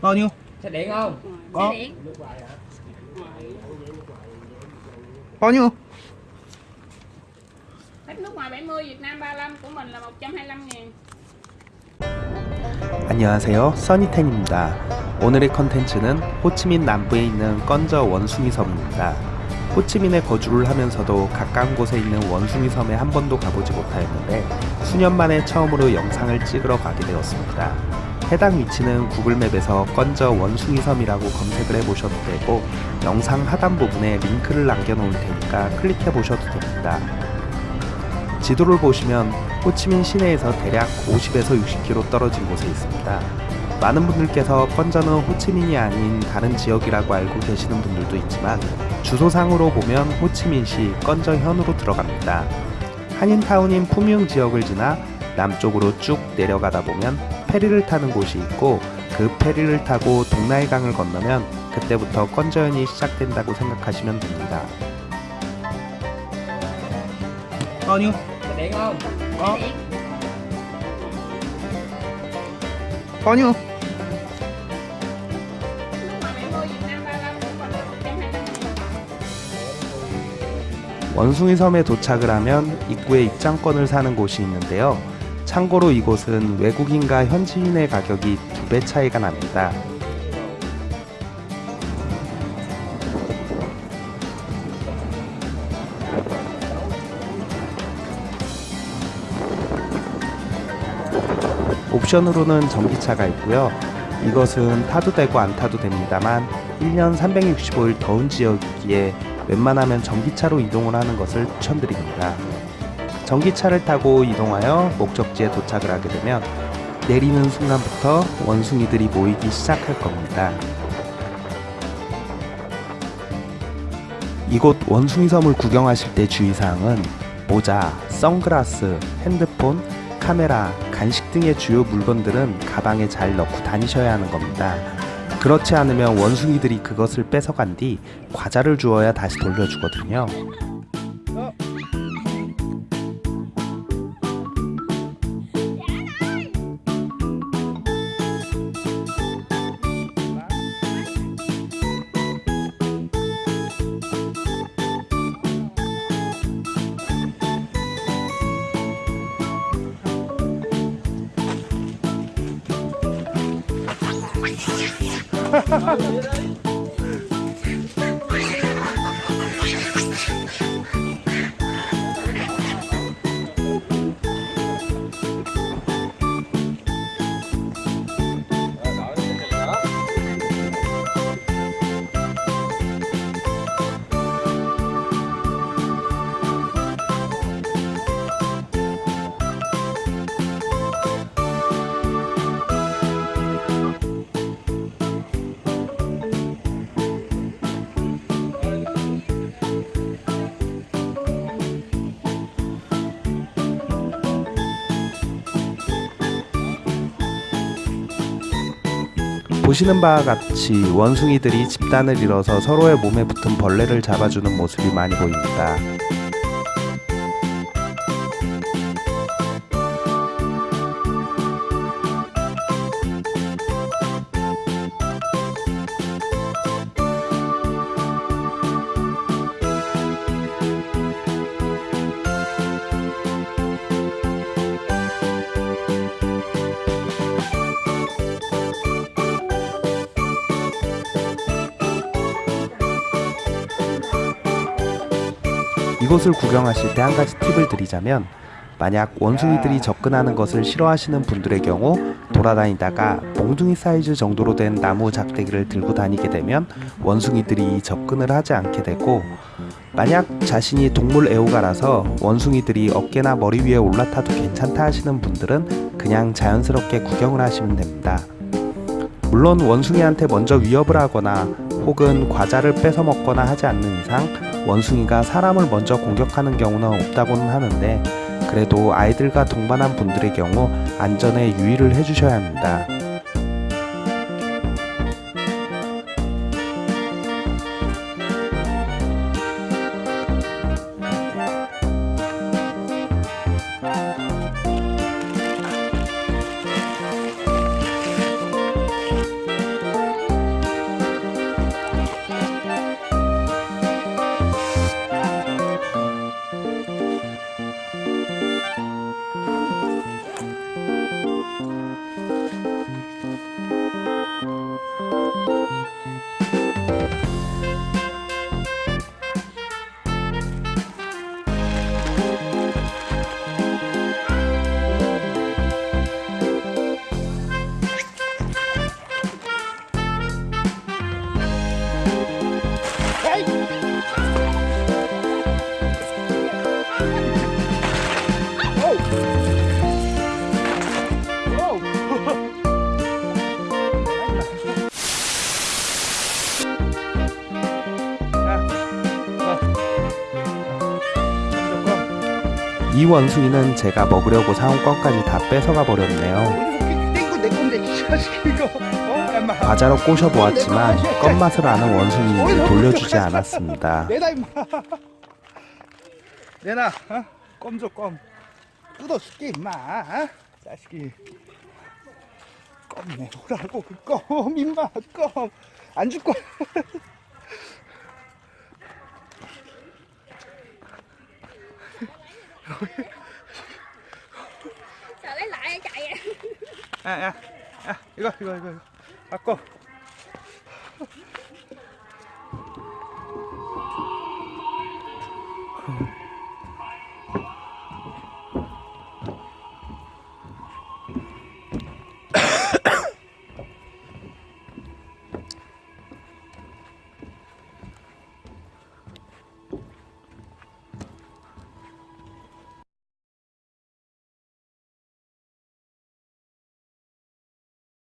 bao nhiêu? Xe điện không? có. Bao nhiêu? Khách nước ngoài 70, Việt Nam 35, của mình là 125 ngàn. 안녕하세요. 써니텐입니다. 오늘의 컨텐츠는 호치민 남부에 있는 건저 원숭이 섬입니다. 호치민에 거주를 하면서도 가까운 곳에 있는 원숭이 섬에 한 번도 가보지 못하였는데 수년 만에 처음으로 영상을 찍으러 가게 되었습니다 해당 위치는 구글맵에서 건저 원숭이 섬이라고 검색을 해보셔도 되고 영상 하단 부분에 링크를 남겨놓을 테니까 클릭해 보셔도 됩니다 지도를 보시면 호치민 시내에서 대략 50에서 60km 떨어진 곳에 있습니다. 많은 분들께서 건저는 호치민이 아닌 다른 지역이라고 알고 계시는 분들도 있지만 주소상으로 보면 호치민시 건저현으로 들어갑니다. 한인타운인 푸미흥 지역을 지나 남쪽으로 쭉 내려가다 보면 페리를 타는 곳이 있고 그 페리를 타고 동나이강을 건너면 그때부터 건저현이 시작된다고 생각하시면 됩니다. bao nhiêu Xe điện không? có Xe điện. bao nhiêu Nước ngoài 70, Việt Nam 35, của mình là 125 ngàn. 원숭이 섬에 도착을 하면 입구에 입장권을 사는 곳이 있는데요. 참고로 이곳은 외국인과 현지인의 가격이 두 배 차이가 납니다. 옵션으로는 전기차가 있고요. 이것은 타도 되고 안 타도 됩니다만 1년 365일 더운 지역이기에 웬만하면 전기차로 이동을 하는 것을 추천드립니다. 전기차를 타고 이동하여 목적지에 도착을 하게 되면 내리는 순간부터 원숭이들이 모이기 시작할 겁니다. 이곳 원숭이 섬을 구경하실 때 주의사항은 모자, 선글라스, 핸드폰, 카메라, 간식 등의 주요 물건들은 가방에 잘 넣고 다니셔야 하는 겁니다. 그렇지 않으면 원숭이들이 그것을 뺏어간 뒤 과자를 주어야 다시 돌려주거든요. Ha ha ha! 보시는 바와 같이 원숭이들이 집단을 이뤄서 서로의 몸에 붙은 벌레를 잡아주는 모습이 많이 보입니다. 이곳을 구경하실 때 한 가지 팁을 드리자면 만약 원숭이들이 접근하는 것을 싫어하시는 분들의 경우 돌아다니다가 몽둥이 사이즈 정도로 된 나무 작대기를 들고 다니게 되면 원숭이들이 접근을 하지 않게 되고 만약 자신이 동물 애호가라서 원숭이들이 어깨나 머리 위에 올라타도 괜찮다 하시는 분들은 그냥 자연스럽게 구경을 하시면 됩니다. 물론 원숭이한테 먼저 위협을 하거나 혹은 과자를 뺏어 먹거나 하지 않는 이상 원숭이가 사람을 먼저 공격하는 경우는 없다고는 하는데 그래도 아이들과 동반한 분들의 경우 안전에 유의를 해주셔야 합니다. 원숭이는 제가 먹으려고 사온 껌까지 다 뺏어가 버렸네요. 과자로 꼬셔보았지만 껌 맛을 아는 원숭이인지 돌려주지 않았습니다. 내놔 내놔 어? 껌줘껌 뜯어줄게 임마 어? 자식이 껌 내놓으라고 그 껌 임마 껌 안 줄 거야 上来拿一下呀！哎哎哎，一个一个一个一个，阿哥。